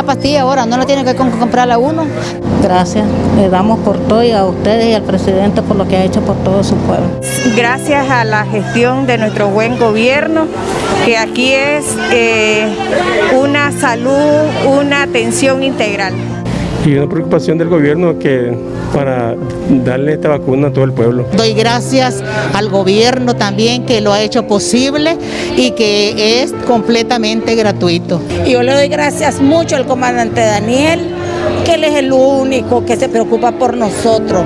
la pastilla ahora, no la tiene que comprarla uno. Gracias, le damos por todo y a ustedes y al presidente por lo que ha hecho por todo su pueblo. Gracias a la gestión de nuestro buen gobierno, que aquí es eh, una salud, una atención integral. Y una preocupación del gobierno que para darle esta vacuna a todo el pueblo. Doy gracias al gobierno también que lo ha hecho posible y que es completamente gratuito. Y yo le doy gracias mucho al comandante Daniel, que él es el único que se preocupa por nosotros.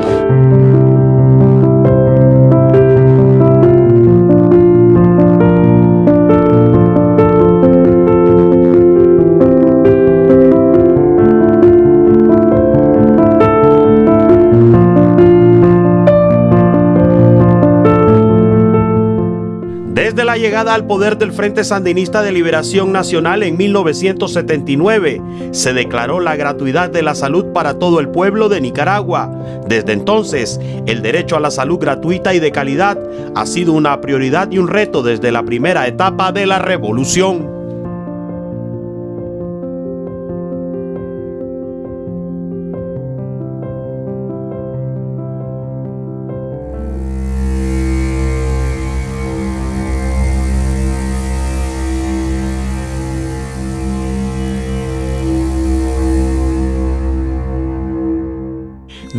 Desde la llegada al poder del Frente Sandinista de Liberación Nacional en 1979, se declaró la gratuidad de la salud para todo el pueblo de Nicaragua. Desde entonces, el derecho a la salud gratuita y de calidad ha sido una prioridad y un reto desde la primera etapa de la revolución.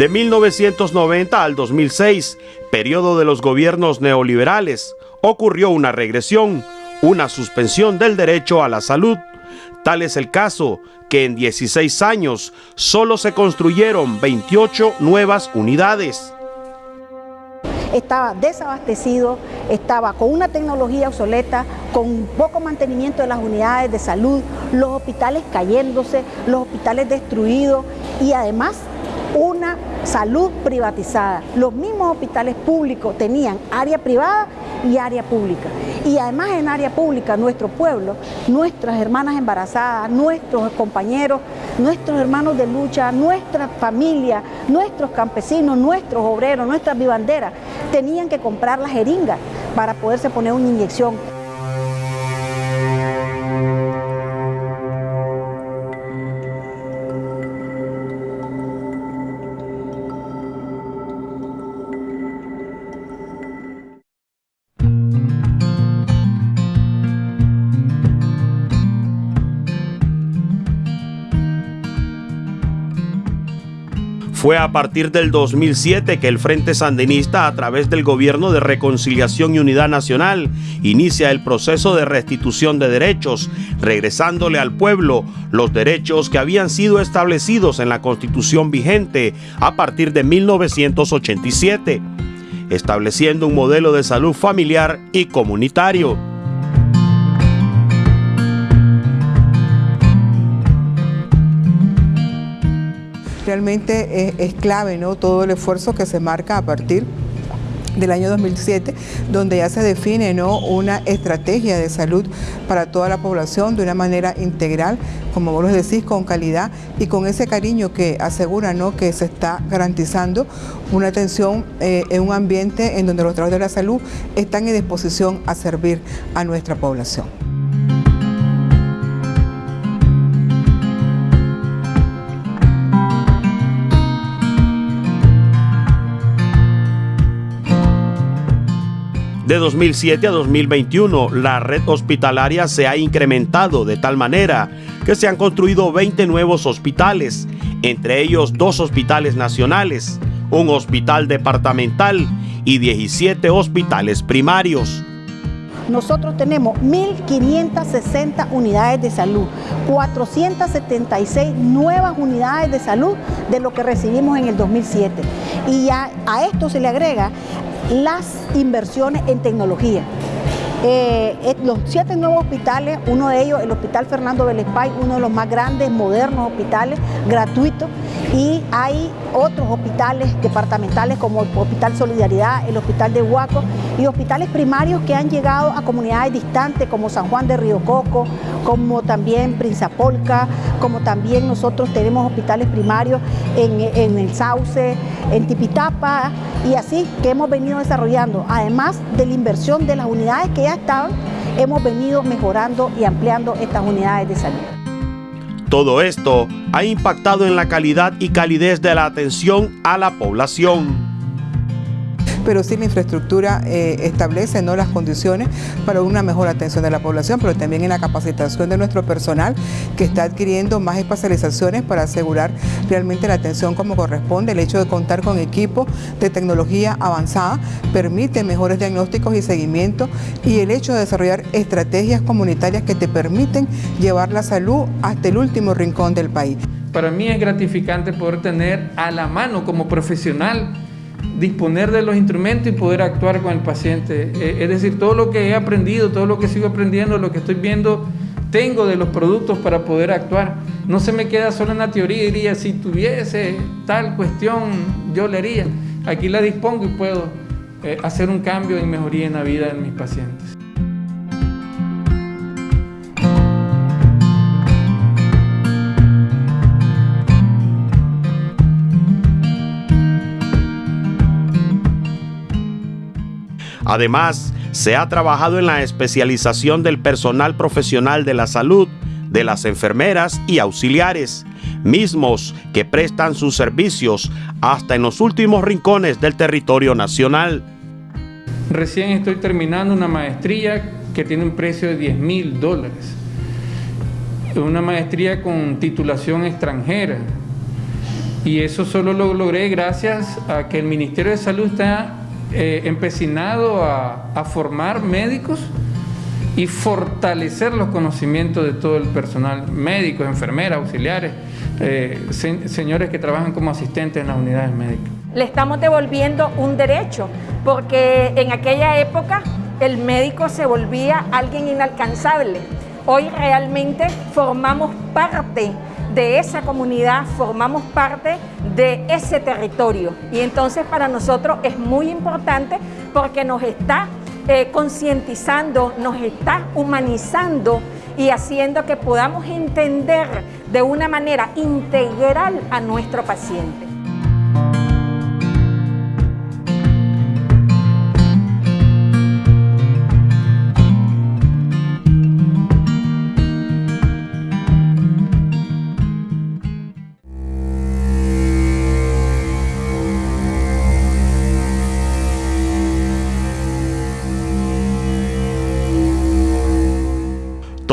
De 1990 al 2006, periodo de los gobiernos neoliberales, ocurrió una regresión, una suspensión del derecho a la salud. Tal es el caso que en 16 años solo se construyeron 28 nuevas unidades. Estaba desabastecido, estaba con una tecnología obsoleta, con poco mantenimiento de las unidades de salud, los hospitales cayéndose, los hospitales destruidos y además una salud privatizada. Los mismos hospitales públicos tenían área privada y área pública. Y además en área pública nuestro pueblo, nuestras hermanas embarazadas, nuestros compañeros, nuestros hermanos de lucha, nuestra familia, nuestros campesinos, nuestros obreros, nuestras vivanderas, tenían que comprar la jeringa para poderse poner una inyección. Fue a partir del 2007 que el Frente Sandinista, a través del Gobierno de Reconciliación y Unidad Nacional, inicia el proceso de restitución de derechos, regresándole al pueblo los derechos que habían sido establecidos en la Constitución vigente a partir de 1987, estableciendo un modelo de salud familiar y comunitario. Realmente es, clave ¿no? todo el esfuerzo que se marca a partir del año 2007, donde ya se define ¿no? una estrategia de salud para toda la población de una manera integral, como vos lo decís, con calidad y con ese cariño que asegura ¿no? que se está garantizando una atención eh, en un ambiente en donde los trabajadores de la salud están en disposición a servir a nuestra población. De 2007 a 2021, la red hospitalaria se ha incrementado de tal manera que se han construido 20 nuevos hospitales, entre ellos dos hospitales nacionales, un hospital departamental y 17 hospitales primarios. Nosotros tenemos 1.560 unidades de salud, 476 nuevas unidades de salud de lo que recibimos en el 2007. Y a esto se le agrega las inversiones en tecnología. Eh, los siete nuevos hospitales, uno de ellos, el Hospital Fernando Belespay, uno de los más grandes, modernos hospitales, gratuitos, y hay otros hospitales departamentales como el Hospital Solidaridad, el Hospital de Huaco y hospitales primarios que han llegado a comunidades distantes como San Juan de Río Coco, como también Prinzapolca, como también nosotros tenemos hospitales primarios en, en el Sauce, en Tipitapa y así que hemos venido desarrollando, además de la inversión de las unidades que ya estaban, hemos venido mejorando y ampliando estas unidades de salud. Todo esto ha impactado en la calidad y calidez de la atención a la población pero sí la infraestructura eh, establece ¿no? las condiciones para una mejor atención de la población, pero también en la capacitación de nuestro personal que está adquiriendo más especializaciones para asegurar realmente la atención como corresponde. El hecho de contar con equipos de tecnología avanzada permite mejores diagnósticos y seguimiento y el hecho de desarrollar estrategias comunitarias que te permiten llevar la salud hasta el último rincón del país. Para mí es gratificante poder tener a la mano como profesional disponer de los instrumentos y poder actuar con el paciente. Eh, es decir, todo lo que he aprendido, todo lo que sigo aprendiendo, lo que estoy viendo, tengo de los productos para poder actuar. No se me queda solo en la teoría, diría, si tuviese tal cuestión, yo le haría. Aquí la dispongo y puedo eh, hacer un cambio y mejoría en la vida de mis pacientes. Además, se ha trabajado en la especialización del personal profesional de la salud, de las enfermeras y auxiliares, mismos que prestan sus servicios hasta en los últimos rincones del territorio nacional. Recién estoy terminando una maestría que tiene un precio de 10 mil dólares. Una maestría con titulación extranjera. Y eso solo lo logré gracias a que el Ministerio de Salud está eh, empecinado a, formar médicos y fortalecer los conocimientos de todo el personal, médicos, enfermeras, auxiliares, eh, señores que trabajan como asistentes en las unidades médicas. Le estamos devolviendo un derecho, porque en aquella época el médico se volvía alguien inalcanzable. Hoy realmente formamos parte de esa comunidad, formamos parte de ese territorio. Y entonces para nosotros es muy importante porque nos está eh, concientizando, nos está humanizando y haciendo que podamos entender de una manera integral a nuestro paciente.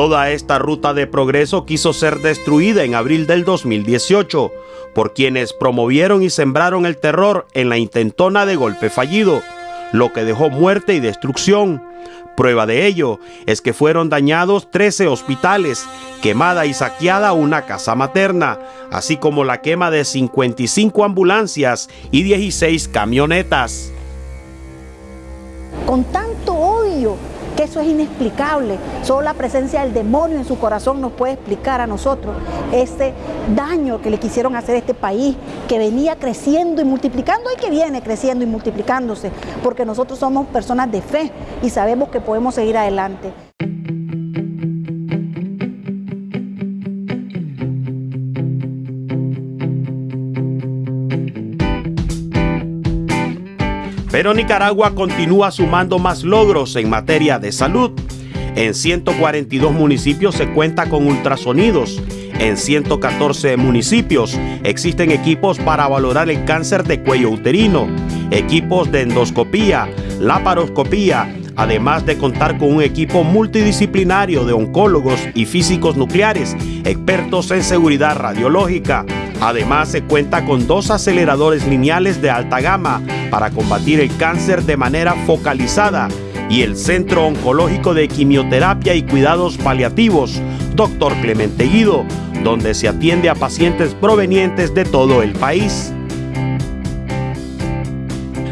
Toda esta ruta de progreso quiso ser destruida en abril del 2018 por quienes promovieron y sembraron el terror en la intentona de golpe fallido, lo que dejó muerte y destrucción. Prueba de ello es que fueron dañados 13 hospitales, quemada y saqueada una casa materna, así como la quema de 55 ambulancias y 16 camionetas. Con tanto odio que eso es inexplicable. Solo la presencia del demonio en su corazón nos puede explicar a nosotros ese daño que le quisieron hacer a este país, que venía creciendo y multiplicando y que viene creciendo y multiplicándose, porque nosotros somos personas de fe y sabemos que podemos seguir adelante. Pero Nicaragua continúa sumando más logros en materia de salud. En 142 municipios se cuenta con ultrasonidos. En 114 municipios existen equipos para valorar el cáncer de cuello uterino, equipos de endoscopía, laparoscopía, además de contar con un equipo multidisciplinario de oncólogos y físicos nucleares, expertos en seguridad radiológica. Además, se cuenta con dos aceleradores lineales de alta gama para combatir el cáncer de manera focalizada y el Centro Oncológico de Quimioterapia y Cuidados Paliativos, Dr. Clemente Guido, donde se atiende a pacientes provenientes de todo el país.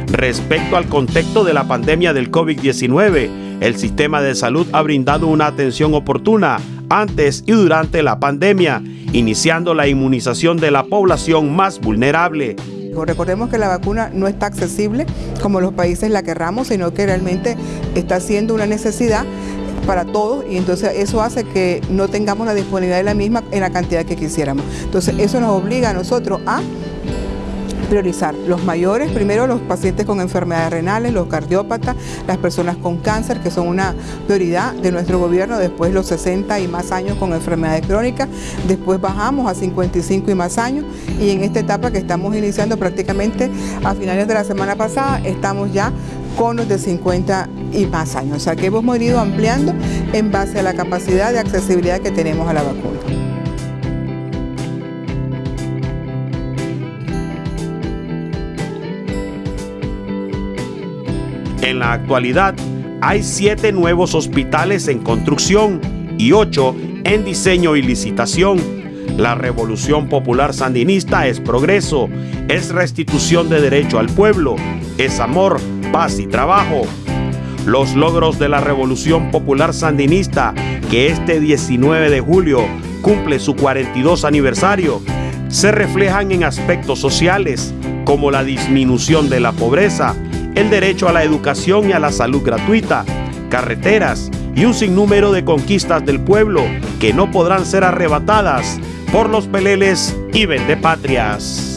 Respecto al contexto de la pandemia del COVID-19, el sistema de salud ha brindado una atención oportuna antes y durante la pandemia, iniciando la inmunización de la población más vulnerable. Recordemos que la vacuna no está accesible como los países la querramos, sino que realmente está siendo una necesidad para todos y entonces eso hace que no tengamos la disponibilidad de la misma en la cantidad que quisiéramos. Entonces eso nos obliga a nosotros a priorizar los mayores, primero los pacientes con enfermedades renales, los cardiópatas, las personas con cáncer, que son una prioridad de nuestro gobierno, después los 60 y más años con enfermedades crónicas, después bajamos a 55 y más años y en esta etapa que estamos iniciando prácticamente a finales de la semana pasada, estamos ya con los de 50 y más años. O sea que hemos ido ampliando en base a la capacidad de accesibilidad que tenemos a la vacuna. En la actualidad, hay siete nuevos hospitales en construcción y ocho en diseño y licitación. La revolución popular sandinista es progreso, es restitución de derecho al pueblo, es amor, paz y trabajo. Los logros de la revolución popular sandinista, que este 19 de julio cumple su 42 aniversario, se reflejan en aspectos sociales como la disminución de la pobreza, el derecho a la educación y a la salud gratuita, carreteras y un sinnúmero de conquistas del pueblo que no podrán ser arrebatadas por los peleles y vendepatrias.